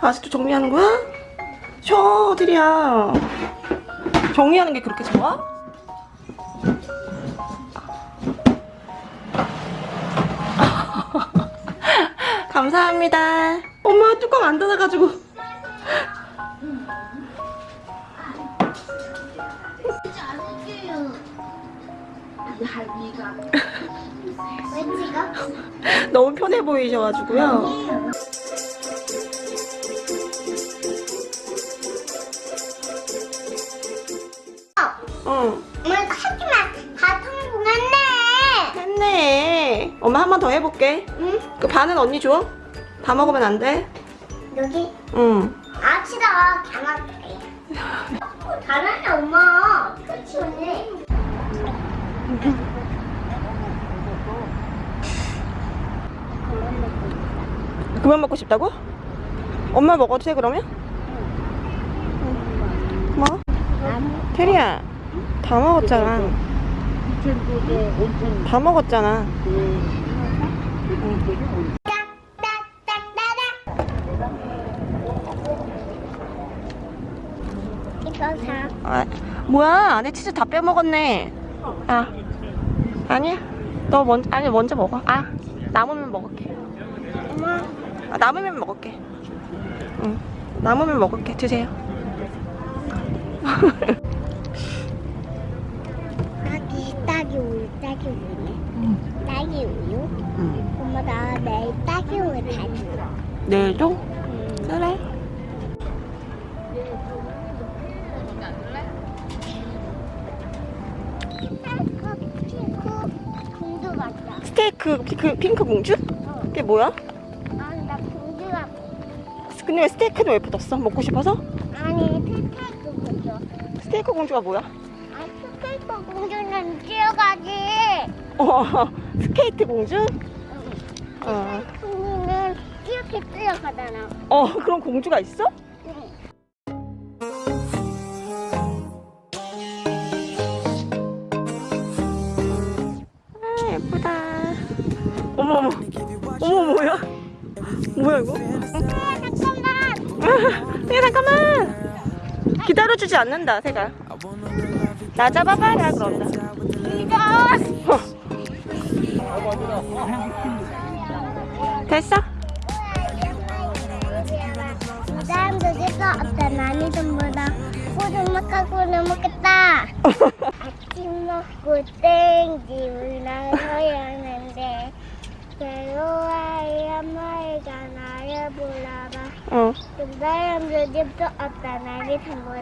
아직도 정리하는 거야? 쉬어, 들이야. 정리하는 게 그렇게 좋아? 감사합니다. 엄마 뚜껑 안 닫아가지고. 왜 찍어? 너무 편해 보이셔가지고요. 응, 엄마 이거 하지만 다 성공했네. 했네. 엄마 한 번 더 해볼게. 응? 그 반은 언니 줘? 다 먹으면 안 돼? 여기 응. 아 싫어 장난해. 잘하네 엄마. 그치 언니. 그만 먹고 싶다고? 엄마 먹어도 돼 그러면? 응. 뭐? 테리야 다 먹었잖아 다 먹었잖아. 아, 뭐야 안에 치즈 다 빼먹었네 아 아니야 너 먼저 아니 먼저 먹어 아 남으면 먹을게 엄마. 아, 남으면 먹을게 응 남으면 먹을게 드세요 딸기 딸기 우유 딸기 우유네. 딸기 우유. 응. 엄마 나 내일 딸기 우유 다 줘. 내일도? 응. 그래 스테이크 핑크, 핑크 공주? 그게 뭐야? 아니 나 공주 같아. 근데 왜 스테이크는 왜 붙었어? 먹고 싶어서? 아니 스테이크 공주. 스테이크 공주가 뭐야? 아 스테이크 공주는 뛰어가지. 어 스케이트 공주? 어, 공주는 이렇게 뛰어가잖아. 어 그런 공주가 있어? 어머 어머 어머 뭐야 뭐야 이거 아, 잠깐만. 야 잠깐만 기다려주지 않는다 새가 나 잡아봐라 그런다 이거. 됐어? 사람도 이거 어떤 아니던보다 고등막하고 넘었겠다. 아침 먹고 땡집을 나서야 하는데 괴로워야 엄마가 나를 불러봐. 어그 사람도 집도 어떤 아니던보